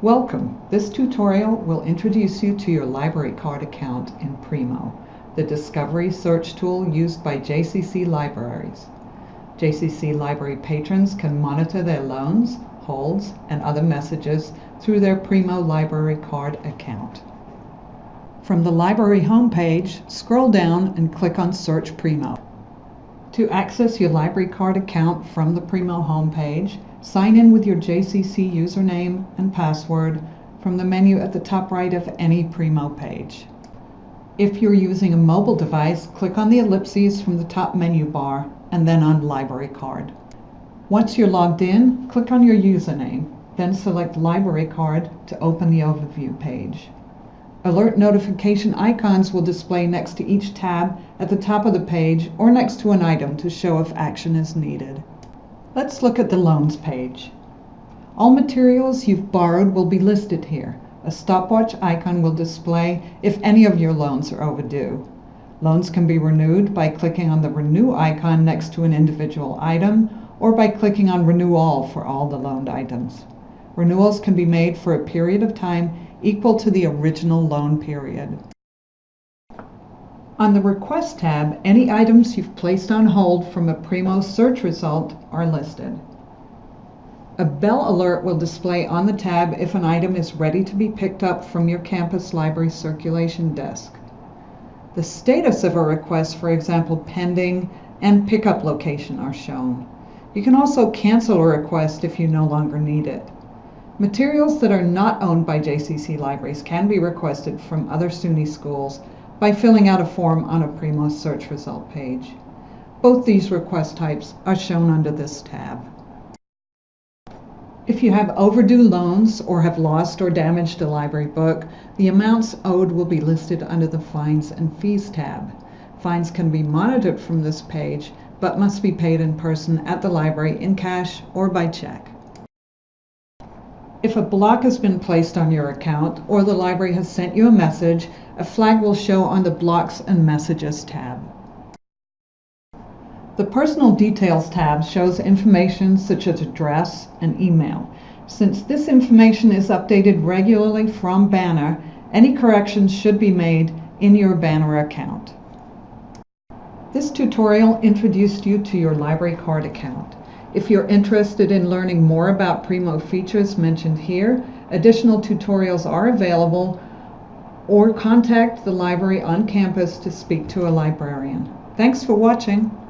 Welcome! This tutorial will introduce you to your library card account in Primo, the discovery search tool used by JCC libraries. JCC library patrons can monitor their loans, holds, and other messages through their Primo library card account. From the library homepage, scroll down and click on Search Primo. To access your library card account from the Primo homepage, sign in with your JCC username and password from the menu at the top right of any Primo page. If you're using a mobile device, click on the ellipses from the top menu bar and then on Library Card. Once you're logged in, click on your username, then select Library Card to open the overview page. Alert notification icons will display next to each tab at the top of the page or next to an item to show if action is needed. Let's look at the Loans page. All materials you've borrowed will be listed here. A stopwatch icon will display if any of your loans are overdue. Loans can be renewed by clicking on the Renew icon next to an individual item or by clicking on Renew All for all the loaned items. Renewals can be made for a period of time equal to the original loan period. On the Request tab, any items you've placed on hold from a Primo search result are listed. A bell alert will display on the tab if an item is ready to be picked up from your campus library circulation desk. The status of a request, for example, pending and pickup location are shown. You can also cancel a request if you no longer need it. Materials that are not owned by JCC libraries can be requested from other SUNY schools by filling out a form on a Primo search result page. Both these request types are shown under this tab. If you have overdue loans or have lost or damaged a library book, the amounts owed will be listed under the Fines and Fees tab. Fines can be monitored from this page, but must be paid in person at the library in cash or by check. If a block has been placed on your account or the library has sent you a message, a flag will show on the Blocks and Messages tab. The Personal Details tab shows information such as address and email. Since this information is updated regularly from Banner, any corrections should be made in your Banner account. This tutorial introduced you to your library card account. If you're interested in learning more about Primo features mentioned here, additional tutorials are available or contact the library on campus to speak to a librarian. Thanks for watching.